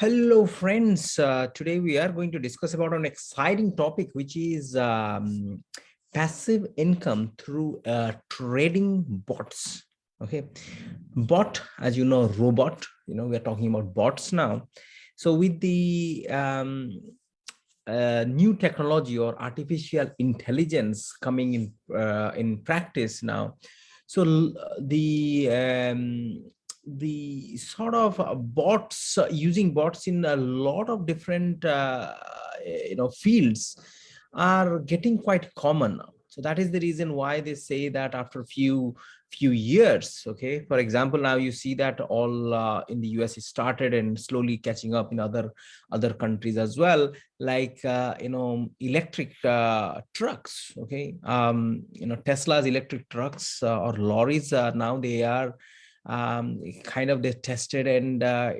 Hello, friends. Uh, today we are going to discuss about an exciting topic, which is um, passive income through uh, trading bots. Okay, bot, as you know, robot. You know, we are talking about bots now. So with the um, uh, new technology or artificial intelligence coming in uh, in practice now, so the um, the sort of uh, bots uh, using bots in a lot of different uh, you know fields are getting quite common now. So that is the reason why they say that after a few few years okay? For example now you see that all uh, in the us it started and slowly catching up in other other countries as well like uh, you know electric uh, trucks okay? Um you know tesla's electric trucks or lorries now they are um, kind of they tested and uh,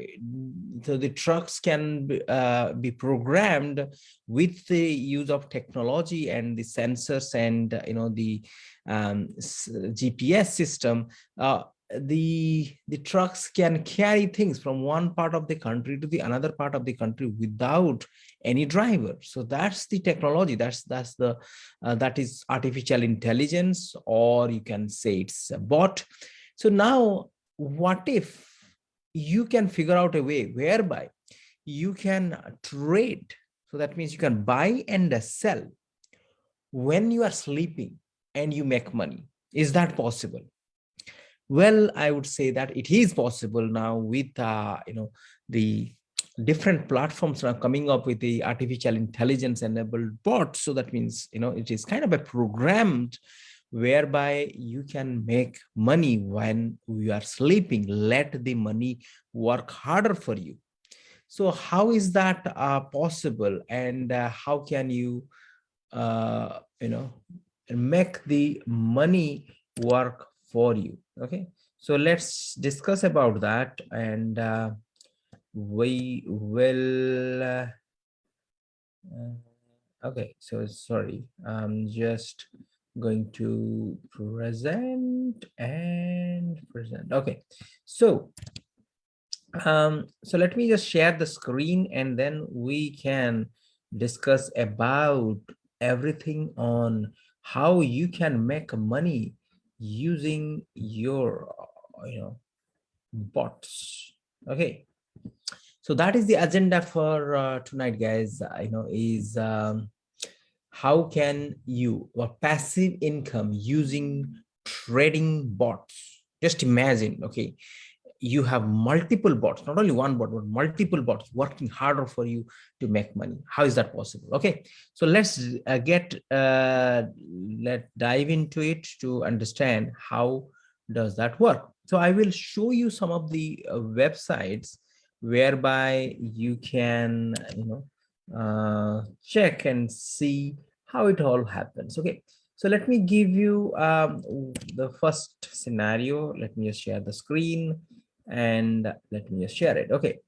so the trucks can be, uh, be programmed with the use of technology and the sensors and uh, you know the um, GPS system uh, the the trucks can carry things from one part of the country to the another part of the country without any driver. So that's the technology. That's that's the uh, that is artificial intelligence or you can say it's a bot so now, what if you can figure out a way whereby you can trade? So that means you can buy and sell when you are sleeping and you make money. Is that possible? Well, I would say that it is possible now with, uh, you know, the different platforms are coming up with the artificial intelligence enabled bots. So that means, you know, it is kind of a programmed whereby you can make money when you are sleeping. Let the money work harder for you. So how is that uh, possible? And uh, how can you uh, you know make the money work for you? Okay so let's discuss about that. And uh, we will uh, uh, okay so sorry i'm just going to present and present. Okay so um so let me just share the screen and then we can discuss about everything on how you can make money using your you know bots. Okay so that is the agenda for uh, tonight guys i know is um how can you or passive income using trading bots? Just imagine okay you have multiple bots not only one bot but multiple bots working harder for you to make money. How is that possible? Okay so let's uh, get uh, let dive into it to understand how does that work. So i will show you some of the uh, websites whereby you can you know uh, check and see how it all happens. Okay, so let me give you um, the first scenario. Let me just share the screen and let me just share it. Okay,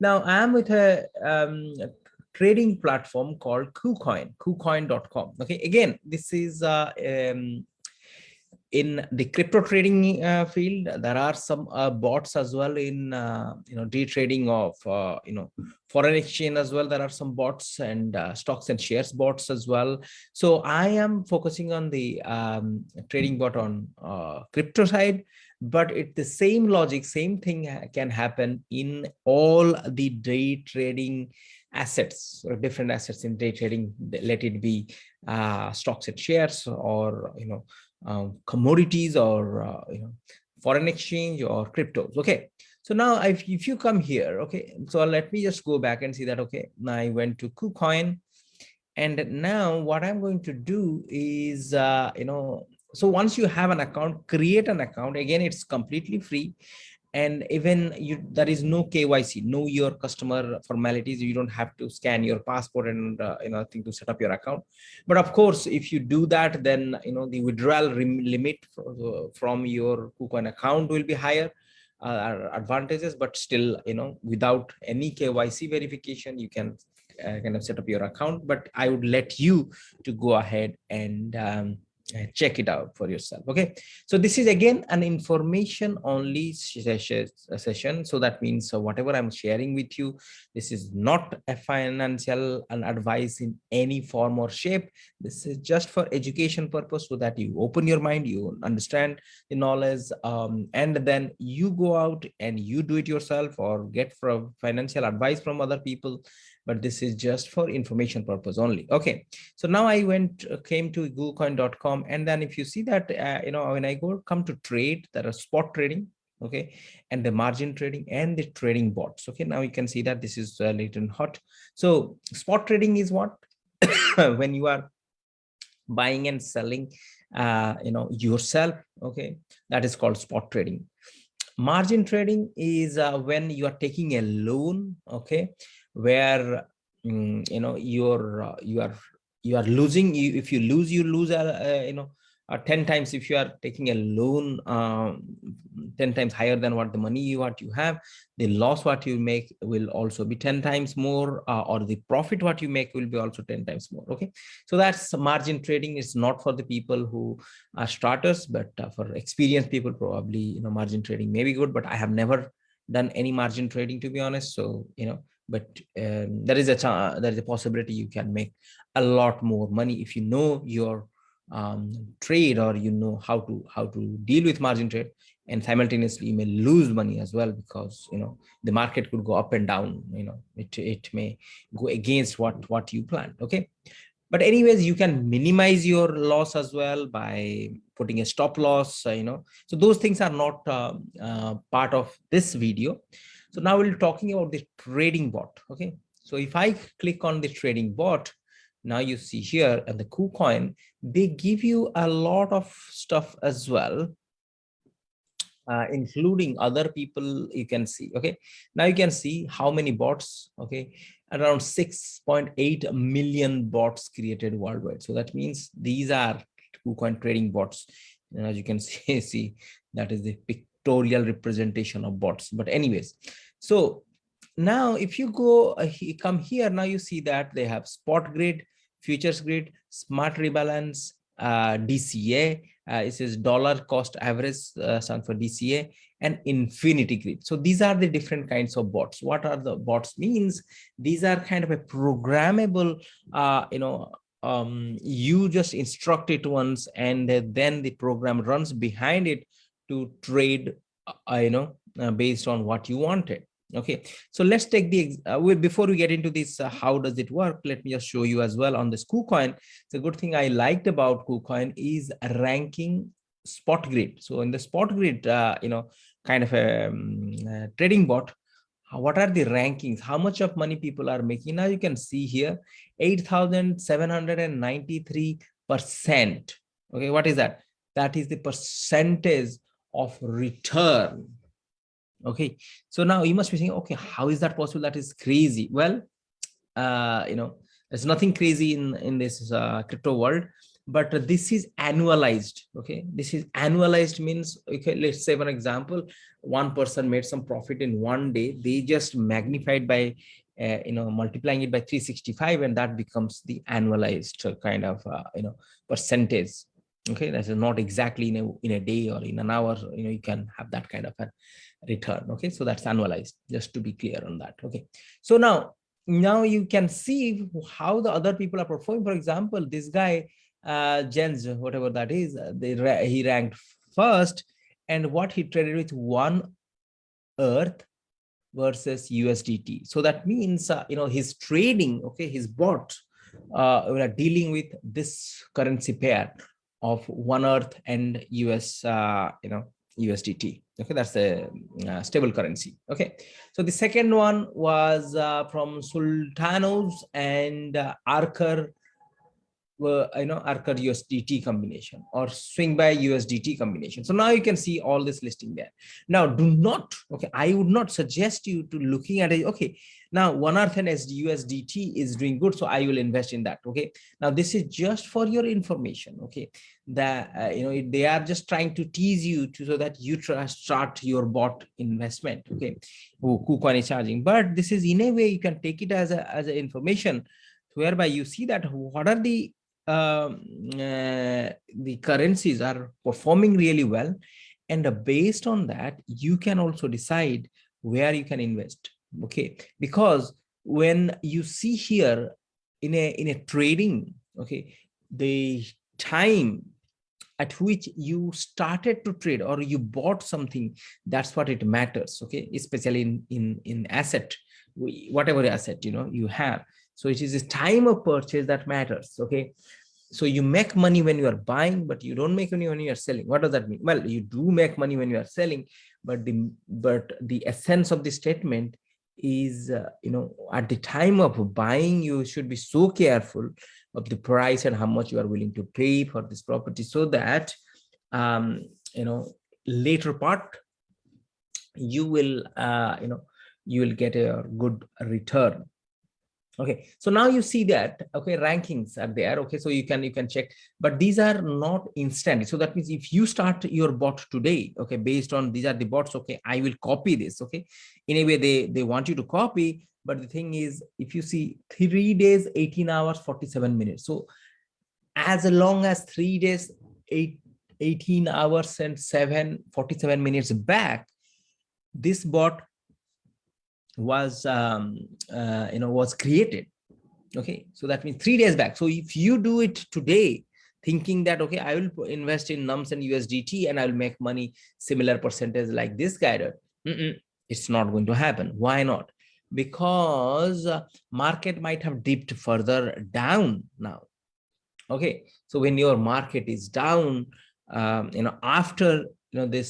now I'm with a, um, a trading platform called KuCoin, KuCoin.com. Okay, again, this is uh, um, in the crypto trading uh, field there are some uh, bots as well in uh, you know day trading of uh, you know foreign exchange as well. There are some bots and uh, stocks and shares bots as well. So i am focusing on the um, trading bot on uh, crypto side but it the same logic same thing can happen in all the day trading assets or different assets in day trading. Let it be stocks and shares or you know commodities or uh, you know foreign exchange or cryptos okay? So now if, if you come here okay so let me just go back and see that okay now i went to kucoin and now what i'm going to do is uh, you know so once you have an account create an account again it's completely free and even you there is no kyc know your customer formalities. You don't have to scan your passport and uh, you know thing to set up your account. But of course if you do that then you know the withdrawal limit from your kucoin account will be higher uh, advantages. But still you know without any kyc verification you can uh, kind of set up your account. But i would let you to go ahead and um, Uh, check it out for yourself okay? So this is again an information only session uh, so that means so whatever i'm sharing with you this is not a financial advice in any form or shape. This is just for education purpose so that you open your mind you understand the knowledge um, and then you go out and you do it yourself or get from financial advice from other people but this is just for information purpose only. Okay. So now i went uh, came to kucoin.com and then if you see that uh, you know when i go come to trade there are spot trading okay and the margin trading and the trading bots okay. Now you can see that this is a uh, little hot. So spot trading is what? When you are buying and selling uh you know yourself okay that is called spot trading. Margin trading is uh, when you are taking a loan okay where um, you know you're uh, you are you are losing you if you lose you lose uh, uh, you know uh, 10 times if you are taking a loan um, 10 times higher than what the money you what you have the loss what you make will also be 10 times more uh, or the profit what you make will be also 10 times more okay? So that's margin trading is not for the people who are starters but for experienced people probably you know margin trading may be good but i have never done any margin trading to be honest. So you know but um, there is a there is a possibility you can make a lot more money if you know your um, trade or you know how to how to deal with margin trade. And simultaneously you may lose money as well because you know the market could go up and down you know it it may go against what what you planned okay? But anyways you can minimize your loss as well by putting a stop loss uh, you know. So those things are not uh, uh, part of this video so now we're talking about the trading bot. Okay. So if I click on the trading bot, now you see here and the KuCoin, they give you a lot of stuff as well, uh, including other people you can see. Okay. Now you can see how many bots. Okay. Around 6.8 million bots created worldwide. So that means these are KuCoin trading bots. And as you can see, see that is the pictorial representation of bots. But anyways, so now if you go uh, come here, now you see that they have spot grid, futures grid, smart rebalance, uh, DCA, uh, it says dollar cost average uh, stand for DCA and infinity grid. So these are the different kinds of bots. What are the bots means? These are kind of a programmable, uh, you know, um, you just instruct it once and then the program runs behind it to trade, uh, you know, uh, based on what you wanted okay? So let's take the uh, before we get into this uh, how does it work let me just show you as well on this KuCoin. The good thing i liked about KuCoin is ranking spot grid so in the spot grid uh, you know kind of a um, uh, trading bot what are the rankings? How much of money people are making? Now you can see here 8793 percent okay? What is that? That is the percentage of return. Okay so now you must be saying okay how is that possible? That is crazy. Well uh you know there's nothing crazy in in this uh, crypto world but this is annualized okay? This is annualized means okay let's say for example one person made some profit in one day they just magnified by uh, you know multiplying it by 365 and that becomes the annualized kind of uh, you know percentage okay that's not exactly in a in a day or in an hour you know you can have that kind of a return okay? So that's annualized just to be clear on that okay? So now now you can see how the other people are performing. For example this guy uh jens whatever that is uh, they he ranked first and what he traded with one earth versus usdt so that means uh, you know his trading okay his bot uh dealing with this currency pair of one earth and us uh you know USDT. Okay, that's the uh, stable currency. Okay, so the second one was uh, from Sultanos and uh, Archer, uh, you know, Archer USDT combination or swing by USDT combination. So now you can see all this listing there. Now, do not, okay, I would not suggest you to looking at it. Okay, now one earth and USDT is doing good, so I will invest in that. Okay, now this is just for your information. Okay, that uh, you know they are just trying to tease you to so that you try start your bot investment okay who KuCoin is charging but this is in a way you can take it as a as an information whereby you see that what are the the currencies are performing really well. And uh, based on that you can also decide where you can invest okay? Because when you see here in a in a trading okay the time at which you started to trade or you bought something that's what it matters okay? Especially in in in asset whatever asset you know you have so it is the time of purchase that matters okay? So you make money when you are buying but you don't make money when you are selling. What does that mean? Well you do make money when you are selling but the but the essence of the statement is uh, you know at the time of buying you should be so careful of the price and how much you are willing to pay for this property so that um you know later part you will uh you know you will get a good return okay so now you see that okay rankings are there okay so you can you can check but these are not instant. So that means if you start your bot today okay based on these are the bots okay i will copy this okay. In a way they they want you to copy but the thing is if you see three days 18 hours 47 minutes. So as long as three days eight 18 hours and 7 47 minutes back this bot was um, uh, you know was created. Okay? So that means three days back. So if you do it today thinking that okay i will invest in nums and usdt and i will make money similar percentage like this guy mm -mm, it's not going to happen. Why not? Because uh, market might have dipped further down now. Okay? So when your market is down um, you know after you know this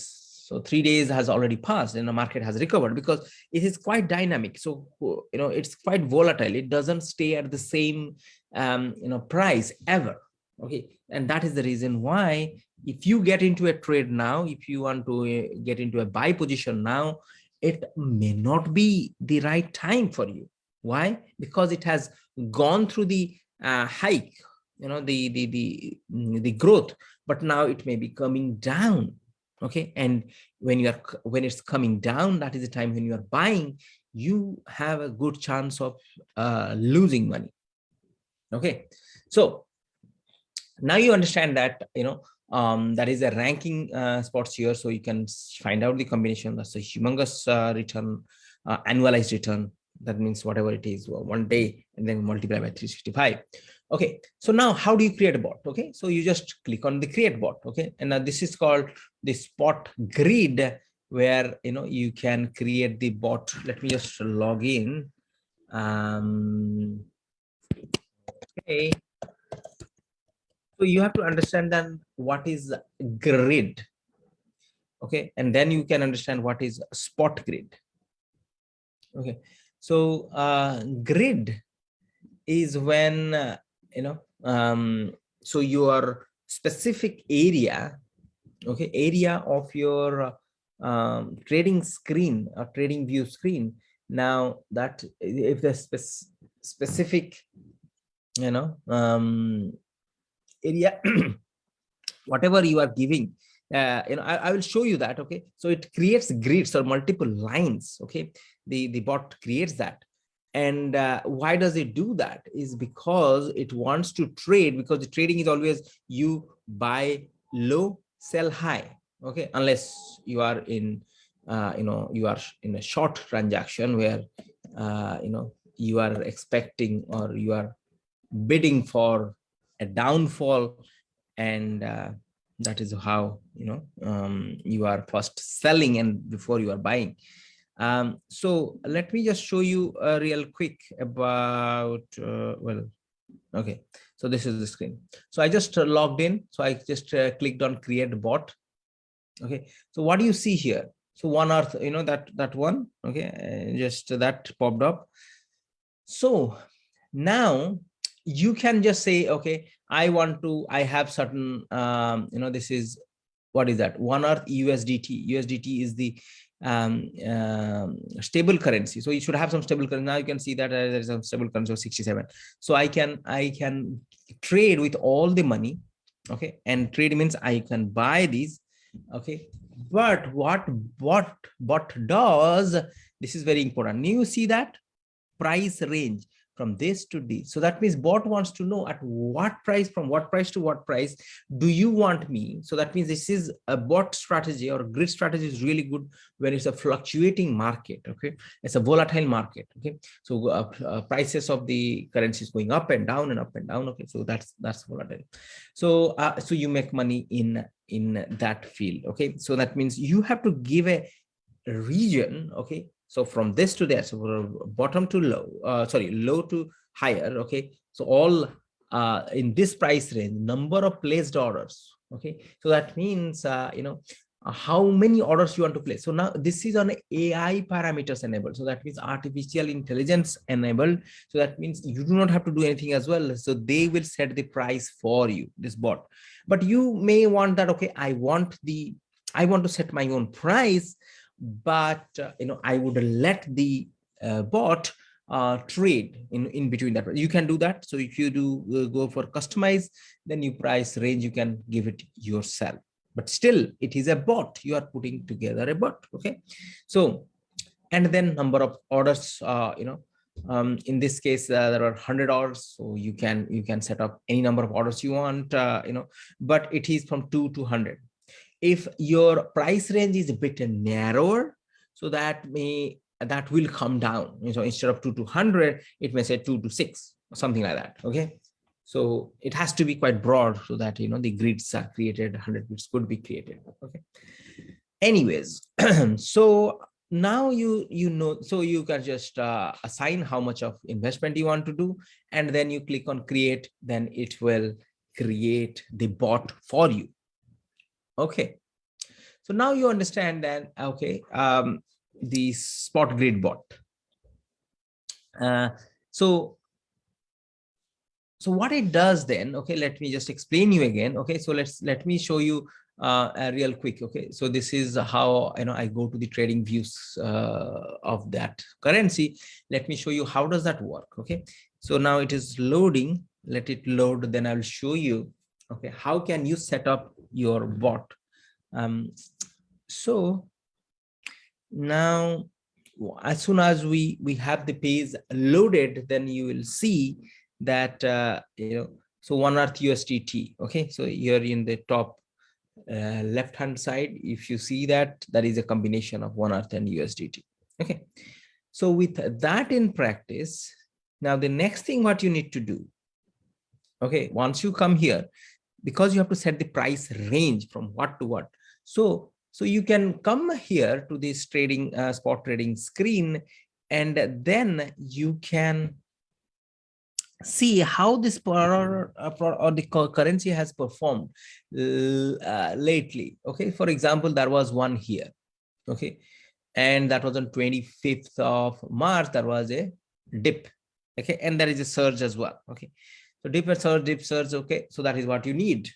so three days has already passed and the market has recovered because it is quite dynamic. So, you know, it's quite volatile. It doesn't stay at the same, um, you know, price ever. Okay. And that is the reason why if you get into a trade now, if you want to uh, get into a buy position now, it may not be the right time for you. Why? Because it has gone through the uh, hike, you know, the, the, the, mm, the growth, but now it may be coming down okay? And when you are when it's coming down that is the time when you are buying you have a good chance of uh, losing money. Okay? So now you understand that you know um, that is a ranking uh, spots here so you can find out the combination. That's a humongous uh, return uh, annualized return. That means whatever it is one day and then multiply by 365 okay so now how do you create a bot? Okay so you just click on the create bot okay? And now this is called the spot grid where you know you can create the bot. Let me just log in. Um okay. So you have to understand then what is grid okay? And then you can understand what is spot grid okay? So uh grid is when uh, you know um so your specific area okay area of your um, trading screen or trading view screen. Now that if the spe specific you know um area whatever you are giving uh, you know I, I will show you that okay? So it creates grids or multiple lines okay? The the bot creates that and uh, why does it do that? Is because it wants to trade because the trading is always you buy low sell high okay? Unless you are in uh, you know you are in a short transaction where uh, you know you are expecting or you are bidding for a downfall and uh, that is how you know um, you are first selling and before you are buying um, so let me just show you a real quick about, uh, well, okay. So this is the screen. So I just uh, logged in. So I just uh, clicked on create bot. Okay. So what do you see here? So one earth, you know, that, that one, okay. just that popped up. So now you can just say, okay, I want to, I have certain, um, you know, this is, what is that? One earth USDT. USDT is the um, um, stable currency. So you should have some stable currency. Now you can see that uh, there is some stable currency of 67. So I can I can trade with all the money. Okay, and trade means I can buy these. Okay, but what what what does this is very important. You see that price range. From this to this. So that means bot wants to know at what price, from what price to what price do you want me? So that means this is a bot strategy or grid strategy is really good when it's a fluctuating market. Okay, it's a volatile market. Okay, so uh, uh, prices of the currencies going up and down and up and down. Okay, so that's that's volatile. So uh, so you make money in in that field. Okay, so that means you have to give a region okay so from this to there, so bottom to low, uh, sorry, low to higher. Okay. So all uh, in this price range, number of placed orders. Okay. So that means, uh, you know, uh, how many orders you want to place. So now this is on AI parameters enabled. So that means artificial intelligence enabled. So that means you do not have to do anything as well. So they will set the price for you, this bot. But you may want that, okay, I want the, I want to set my own price but uh, you know i would let the uh, bot uh, trade in in between that. You can do that. So if you do go for customize then you price range you can give it yourself. But still it is a bot. You are putting together a bot. Okay? So and then number of orders uh, you know um, in this case uh, there are 100 orders. So you can you can set up any number of orders you want uh, you know. But it is from 2 to 100 if your price range is a bit narrower so that may that will come down. So instead of 2 to 100 it may say 2 to 6 or something like that okay? So it has to be quite broad so that you know the grids are created 100 grids could be created okay? Anyways so now you you know so you can just uh, assign how much of investment you want to do and then you click on create then it will create the bot for you Okay. So now you understand that, okay, um, the spot grid bot. Uh, so, so what it does then, okay, let me just explain you again. Okay, so let's, let me show you uh, a real quick. Okay, so this is how, you know, I go to the trading views uh, of that currency. Let me show you how does that work. Okay, so now it is loading. Let it load, then I will show you okay how can you set up your bot. Um, so now as soon as we we have the page loaded then you will see that uh, you know so one earth usdt okay? So here in the top uh, left hand side if you see that that is a combination of one earth and usdt okay? So with that in practice now the next thing what you need to do okay? Once you come here because you have to set the price range from what to what. So, so you can come here to this trading uh, spot trading screen, and then you can see how this uh, or the currency has performed uh, lately. Okay, for example, there was one here. Okay, and that was on 25th of March. There was a dip. Okay, and there is a surge as well. Okay, so and surge, dip surge. Okay, so that is what you need.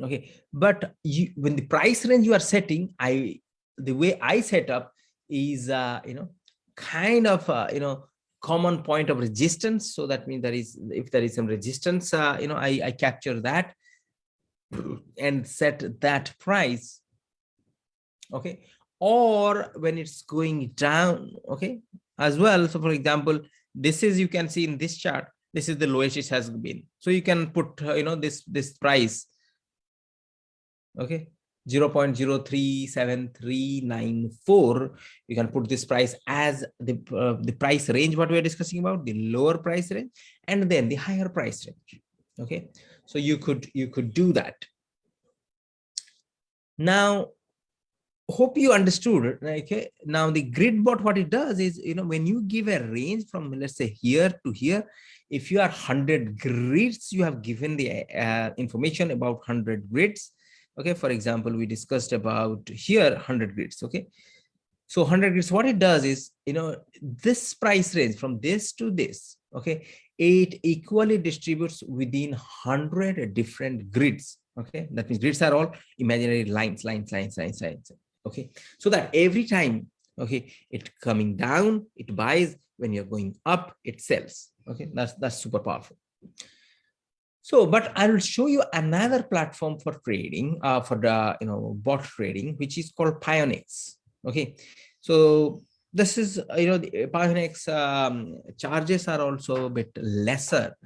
Okay, but you, when the price range you are setting, I the way I set up is uh, you know kind of uh, you know common point of resistance. So that means there is if there is some resistance, uh, you know I I capture that and set that price. Okay, or when it's going down. Okay, as well. So for example, this is you can see in this chart this is the lowest it has been. So you can put uh, you know this this price. Okay 0 0.037394 you can put this price as the uh, the price range what we are discussing about the lower price range and then the higher price range. Okay so you could you could do that. Now hope you understood okay now the grid bot what it does is you know when you give a range from let's say here to here if you are 100 grids you have given the uh, information about 100 grids okay for example we discussed about here 100 grids okay? So 100 grids what it does is you know this price range from this to this okay? It equally distributes within 100 different grids okay? That means grids are all imaginary lines lines lines lines lines okay? So that every time okay it coming down it buys. When you're going up it sells okay that's that's super powerful so but i will show you another platform for trading uh, for the you know bot trading which is called pionex okay so this is, you know, the Pionex um, charges are also a bit lesser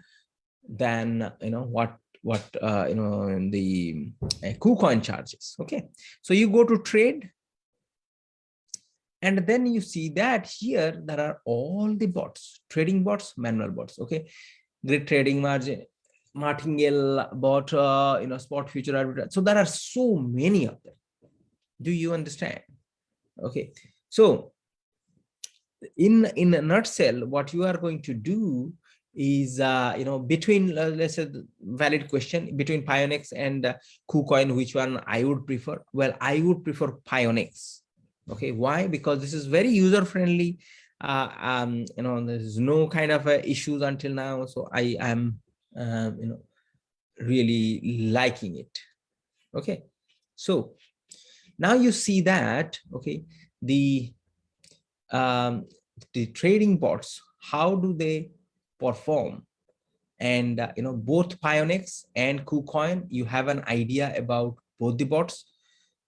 than, you know, what what uh, you know the uh, KuCoin charges. Okay, so you go to trade, and then you see that here there are all the bots, trading bots, manual bots. Okay, grid trading margin, martingale bot, uh, you know, spot future arbitrage. So there are so many of them. Do you understand? Okay, so in in a nutshell, what you are going to do is uh, you know between uh, let's say valid question between Pionex and uh, KuCoin, which one I would prefer? Well, I would prefer Pionex. Okay, why? Because this is very user friendly. Uh, um, you know, there's no kind of uh, issues until now, so I am um, you know really liking it. Okay, so now you see that okay the um, the trading bots how do they perform and uh, you know both Pionex and KuCoin you have an idea about both the bots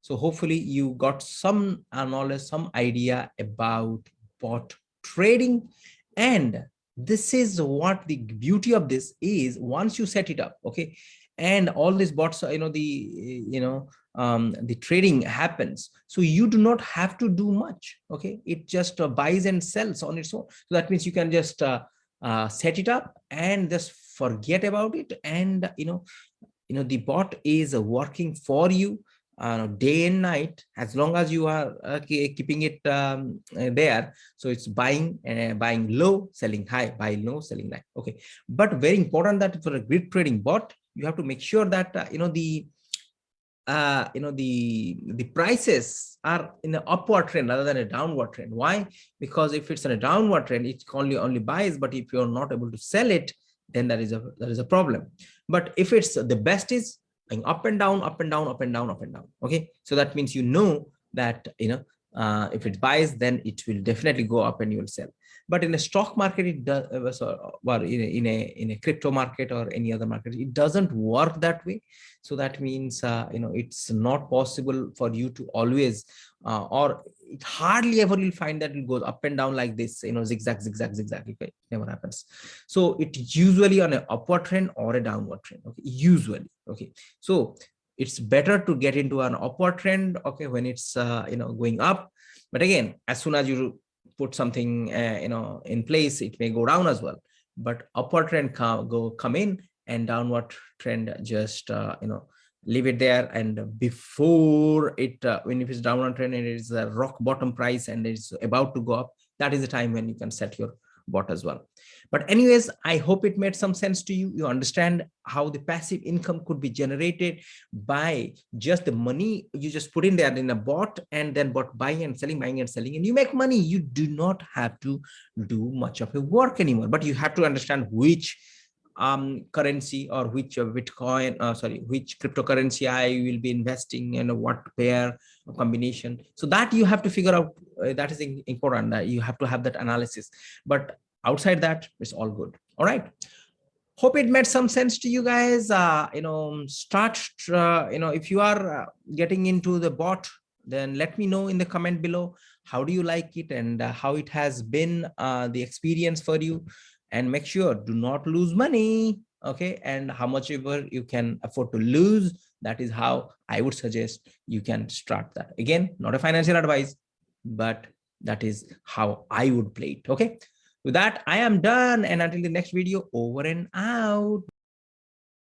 so hopefully you got some knowledge some idea about bot trading. And this is what the beauty of this is once you set it up okay? And all these bots you know the you know um the trading happens. So you do not have to do much okay? It just uh, buys and sells on its own. So that means you can just uh, uh, set it up and just forget about it. And you know you know the bot is working for you uh, day and night as long as you are uh, keeping it um, uh, there so it's buying uh, buying low selling high buy low selling high okay. But very important that for a grid trading bot you have to make sure that uh, you know the uh, you know the the prices are in an upward trend rather than a downward trend. Why? Because if it's in a downward trend it only only buys but if you're not able to sell it then that is a that is a problem. But if it's the best is going up and down up and down up and down up and down. Okay? So that means you know that you know uh, if it buys then it will definitely go up and you will sell. But in a stock market it does uh, well in a, in a in a crypto market or any other market it doesn't work that way. So that means uh, you know it's not possible for you to always uh, or it hardly ever you'll find that it goes up and down like this you know zigzag zigzag zigzag. Okay it never happens. So it usually on an upward trend or a downward trend okay? Usually okay? So it's better to get into an upward trend okay when it's uh, you know going up. But again as soon as you put something uh, you know in place it may go down as well. But upward trend come go come in and downward trend just uh, you know leave it there. And before it uh, when if it's downward trend and it is a rock bottom price and it's about to go up that is the time when you can set your bot as well but anyways i hope it made some sense to you. You understand how the passive income could be generated by just the money you just put in there in a bot and then bot buying and selling buying and selling and you make money. You do not have to do much of a work anymore. But you have to understand which um currency or which uh, bitcoin uh, sorry which cryptocurrency i will be investing in what pair combination. So that you have to figure out uh, that is important that you have to have that analysis. But outside that it's all good. All right. Hope it made some sense to you guys. Uh you know start uh, you know if you are uh, getting into the bot then let me know in the comment below. How do you like it and uh, how it has been uh, the experience for you? And make sure do not lose money okay? And how much ever you can afford to lose that is how i would suggest you can start that. Again not a financial advice but that is how i would play it okay with that i am done. And until the next video over and out